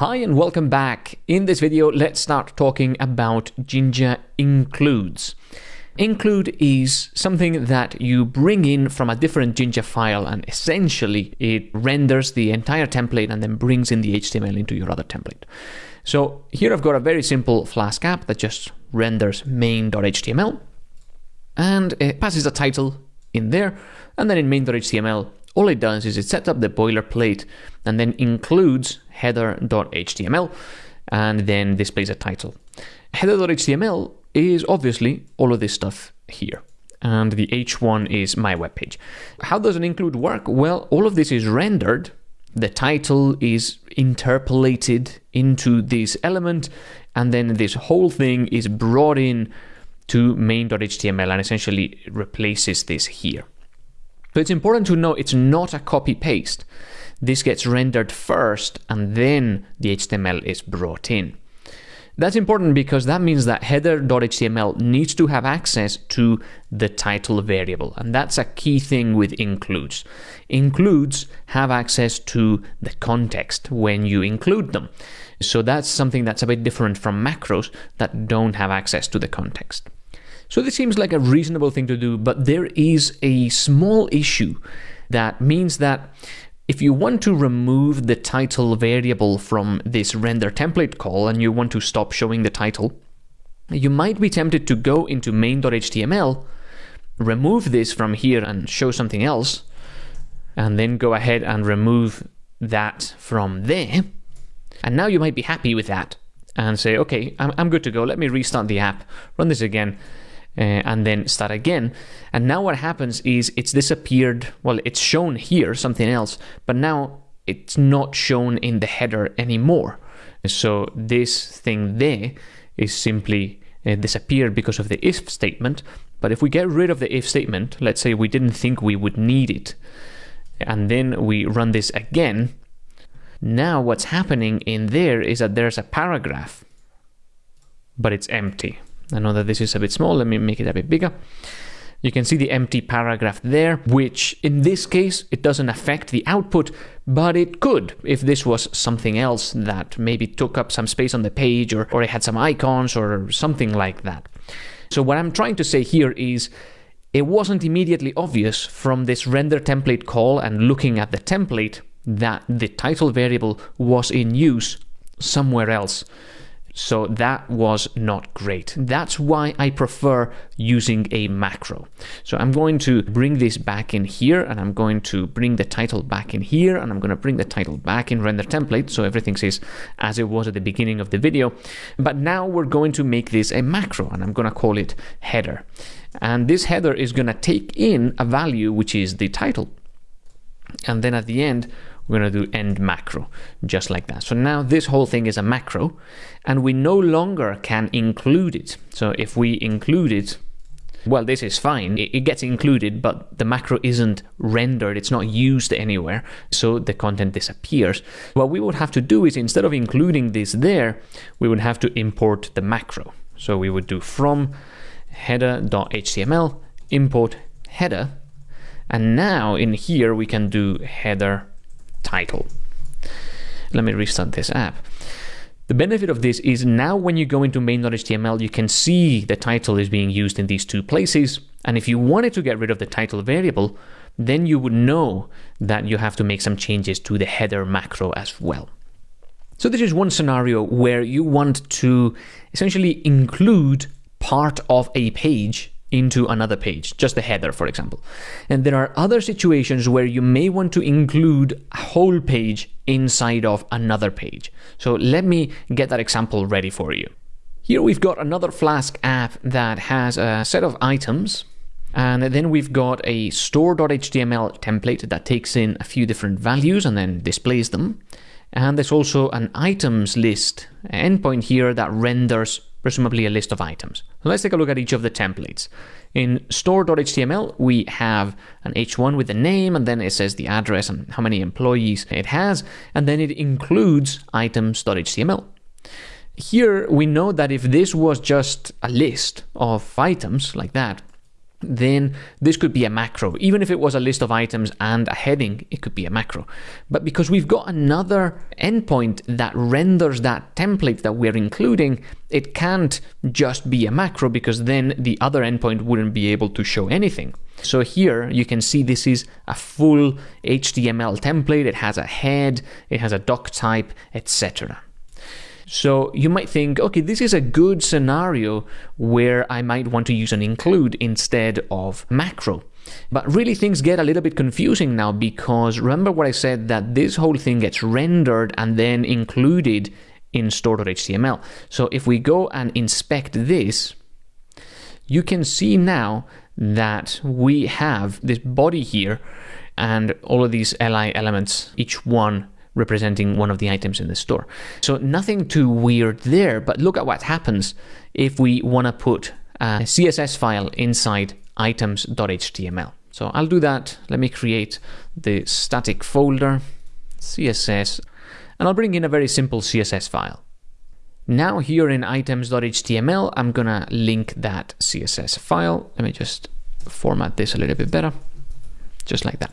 Hi and welcome back. In this video, let's start talking about Jinja includes. Include is something that you bring in from a different Jinja file and essentially it renders the entire template and then brings in the HTML into your other template. So here I've got a very simple Flask app that just renders main.html and it passes a title in there and then in main.html all it does is it sets up the boilerplate and then includes header.html and then displays a title. Header.html is obviously all of this stuff here. And the H1 is my web page. How does an include work? Well, all of this is rendered. The title is interpolated into this element, and then this whole thing is brought in to main.html and essentially replaces this here. So it's important to know it's not a copy paste. This gets rendered first and then the HTML is brought in. That's important because that means that header.html needs to have access to the title variable. And that's a key thing with includes. Includes have access to the context when you include them. So that's something that's a bit different from macros that don't have access to the context. So this seems like a reasonable thing to do, but there is a small issue that means that if you want to remove the title variable from this render template call and you want to stop showing the title, you might be tempted to go into main.html, remove this from here and show something else, and then go ahead and remove that from there. And now you might be happy with that and say, okay, I'm, I'm good to go. Let me restart the app, run this again, uh, and then start again. And now what happens is it's disappeared. Well, it's shown here, something else, but now it's not shown in the header anymore. So this thing there is simply uh, disappeared because of the if statement. But if we get rid of the if statement, let's say we didn't think we would need it, and then we run this again, now what's happening in there is that there's a paragraph, but it's empty. I know that this is a bit small, let me make it a bit bigger. You can see the empty paragraph there, which in this case, it doesn't affect the output, but it could if this was something else that maybe took up some space on the page or, or it had some icons or something like that. So what I'm trying to say here is it wasn't immediately obvious from this render template call and looking at the template that the title variable was in use somewhere else. So that was not great. That's why I prefer using a macro. So I'm going to bring this back in here and I'm going to bring the title back in here and I'm going to bring the title back in render template so everything says as it was at the beginning of the video. But now we're going to make this a macro and I'm going to call it header. And this header is going to take in a value which is the title. And then at the end, we're going to do end macro, just like that. So now this whole thing is a macro, and we no longer can include it. So if we include it, well, this is fine. It, gets included, but the macro isn't rendered. It's not used anywhere, so the content disappears. What we would have to do is instead of including this there, we would have to import the macro. So we would do from header.html import header and now in here we can do header title. Let me restart this app. The benefit of this is now when you go into main.html, you can see the title is being used in these two places. And if you wanted to get rid of the title variable, then you would know that you have to make some changes to the header macro as well. So this is one scenario where you want to essentially include part of a page into another page, just the header, for example. And there are other situations where you may want to include a whole page inside of another page. So let me get that example ready for you. Here we've got another Flask app that has a set of items and then we've got a store.html template that takes in a few different values and then displays them. And there's also an items list endpoint here that renders presumably a list of items. Let's take a look at each of the templates. In store.html, we have an h1 with the name, and then it says the address and how many employees it has, and then it includes items.html. Here, we know that if this was just a list of items like that, then this could be a macro. Even if it was a list of items and a heading, it could be a macro. But because we've got another endpoint that renders that template that we're including, it can't just be a macro because then the other endpoint wouldn't be able to show anything. So here you can see this is a full HTML template. It has a head, it has a doc type, etc. So you might think, okay, this is a good scenario where I might want to use an include instead of macro. But really things get a little bit confusing now because remember what I said that this whole thing gets rendered and then included in store.html. So if we go and inspect this, you can see now that we have this body here and all of these li elements, each one representing one of the items in the store. So nothing too weird there, but look at what happens if we want to put a CSS file inside items.html. So I'll do that. Let me create the static folder, CSS, and I'll bring in a very simple CSS file. Now here in items.html, I'm gonna link that CSS file. Let me just format this a little bit better, just like that.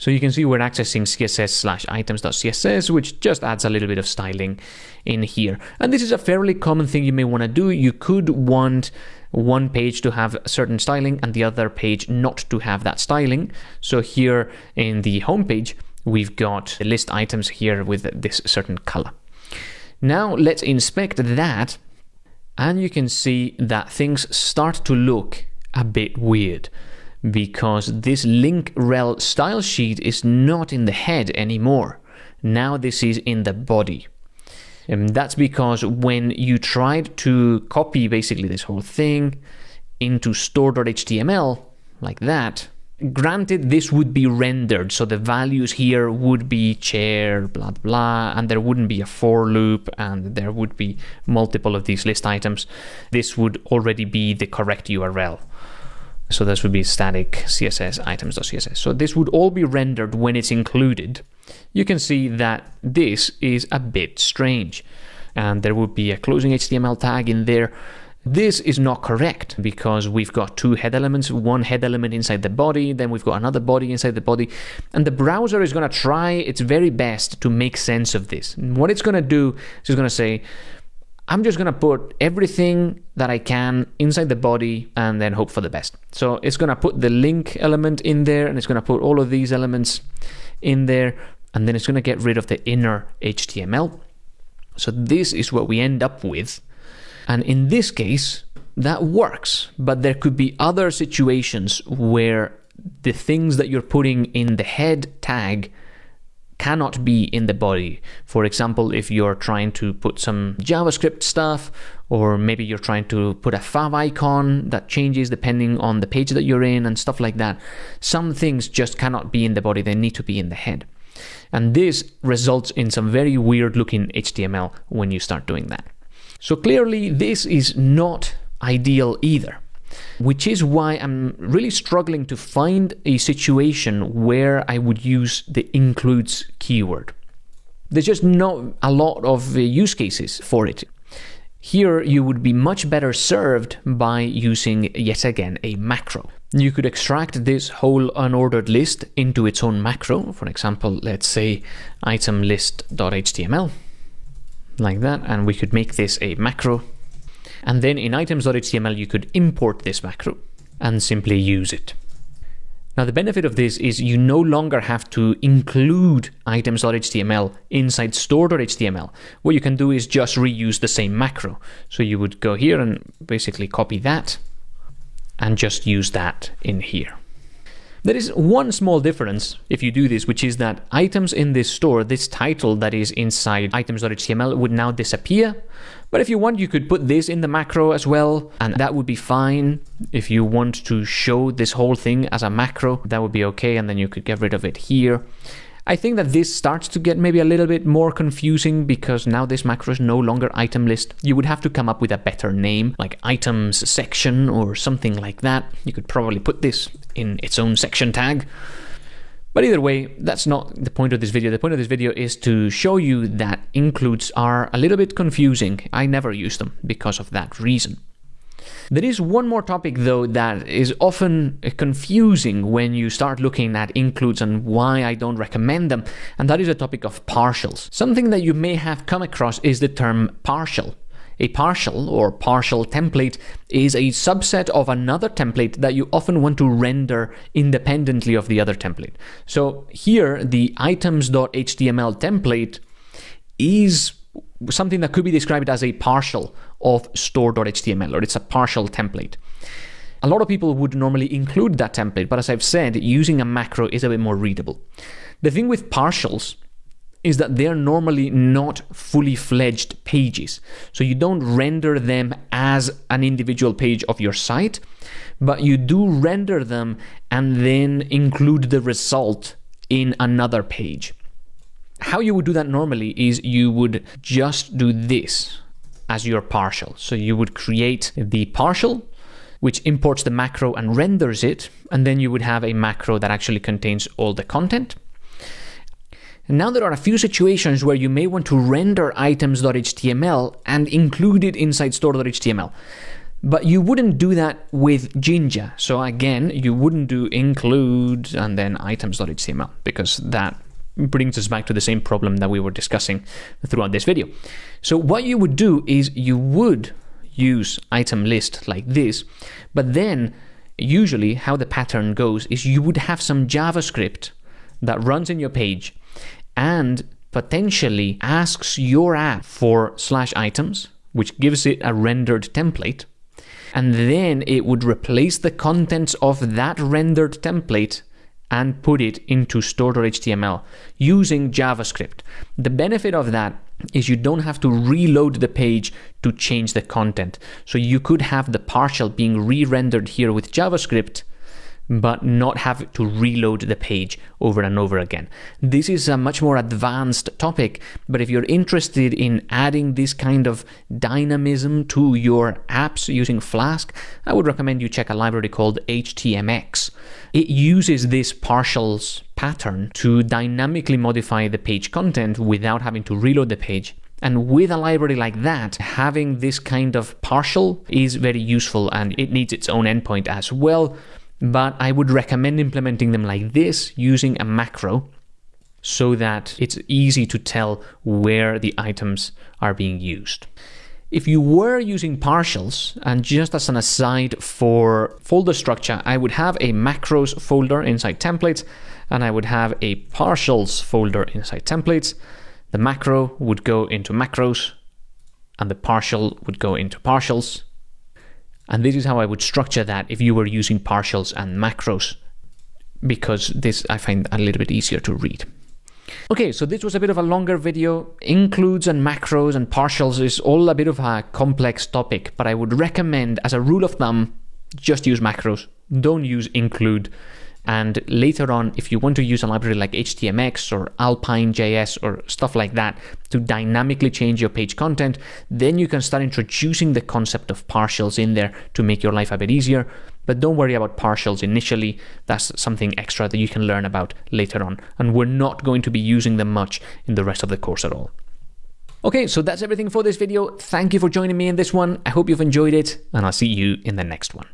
So you can see we're accessing css slash items.css, which just adds a little bit of styling in here. And this is a fairly common thing you may want to do. You could want one page to have certain styling and the other page not to have that styling. So here in the home page, we've got the list items here with this certain color. Now let's inspect that and you can see that things start to look a bit weird because this link rel style sheet is not in the head anymore. Now this is in the body. And that's because when you tried to copy basically this whole thing into store.html like that, granted this would be rendered so the values here would be chair blah blah and there wouldn't be a for loop and there would be multiple of these list items this would already be the correct url so this would be static CSS items.css. So this would all be rendered when it's included. You can see that this is a bit strange. And there would be a closing HTML tag in there. This is not correct because we've got two head elements, one head element inside the body, then we've got another body inside the body, and the browser is going to try its very best to make sense of this. And what it's going to do is it's going to say, I'm just going to put everything that I can inside the body and then hope for the best. So it's going to put the link element in there and it's going to put all of these elements in there and then it's going to get rid of the inner HTML. So this is what we end up with. And in this case, that works, but there could be other situations where the things that you're putting in the head tag cannot be in the body. For example, if you're trying to put some JavaScript stuff, or maybe you're trying to put a fav icon that changes depending on the page that you're in and stuff like that. Some things just cannot be in the body, they need to be in the head. And this results in some very weird looking HTML when you start doing that. So clearly this is not ideal either which is why I'm really struggling to find a situation where I would use the includes keyword. There's just not a lot of uh, use cases for it. Here you would be much better served by using yet again a macro. You could extract this whole unordered list into its own macro. For example, let's say item list.html like that, and we could make this a macro and then in items.html, you could import this macro and simply use it. Now, the benefit of this is you no longer have to include items.html inside store.html. What you can do is just reuse the same macro. So you would go here and basically copy that and just use that in here. There is one small difference if you do this, which is that items in this store, this title that is inside items.html would now disappear. But if you want, you could put this in the macro as well, and that would be fine. If you want to show this whole thing as a macro, that would be okay, and then you could get rid of it here. I think that this starts to get maybe a little bit more confusing because now this macro is no longer item list. You would have to come up with a better name, like items section or something like that. You could probably put this in its own section tag. But either way, that's not the point of this video. The point of this video is to show you that includes are a little bit confusing. I never use them because of that reason. There is one more topic though that is often confusing when you start looking at includes and why I don't recommend them, and that is the topic of partials. Something that you may have come across is the term partial. A partial or partial template is a subset of another template that you often want to render independently of the other template. So here, the items.html template is something that could be described as a partial of store.html, or it's a partial template. A lot of people would normally include that template, but as I've said, using a macro is a bit more readable. The thing with partials is that they're normally not fully fledged pages. So you don't render them as an individual page of your site, but you do render them and then include the result in another page. How you would do that normally is you would just do this as your partial. So you would create the partial, which imports the macro and renders it, and then you would have a macro that actually contains all the content. Now there are a few situations where you may want to render items.html and include it inside store.html. But you wouldn't do that with Jinja. So again, you wouldn't do include and then items.html because that brings us back to the same problem that we were discussing throughout this video. So what you would do is you would use item list like this, but then usually how the pattern goes is you would have some JavaScript that runs in your page and potentially asks your app for slash items, which gives it a rendered template, and then it would replace the contents of that rendered template and put it into store.html using JavaScript. The benefit of that is you don't have to reload the page to change the content. So you could have the partial being re-rendered here with JavaScript but not have to reload the page over and over again. This is a much more advanced topic, but if you're interested in adding this kind of dynamism to your apps using Flask, I would recommend you check a library called HTMX. It uses this partials pattern to dynamically modify the page content without having to reload the page and with a library like that, having this kind of partial is very useful and it needs its own endpoint as well but I would recommend implementing them like this using a macro so that it's easy to tell where the items are being used. If you were using partials, and just as an aside for folder structure, I would have a macros folder inside templates, and I would have a partials folder inside templates. The macro would go into macros, and the partial would go into partials. And this is how I would structure that if you were using partials and macros, because this I find a little bit easier to read. Okay, so this was a bit of a longer video. Includes and macros and partials is all a bit of a complex topic, but I would recommend, as a rule of thumb, just use macros. Don't use include and later on, if you want to use a library like HTMX or Alpine.js or stuff like that to dynamically change your page content, then you can start introducing the concept of partials in there to make your life a bit easier. But don't worry about partials initially. That's something extra that you can learn about later on. And we're not going to be using them much in the rest of the course at all. Okay, so that's everything for this video. Thank you for joining me in this one. I hope you've enjoyed it, and I'll see you in the next one.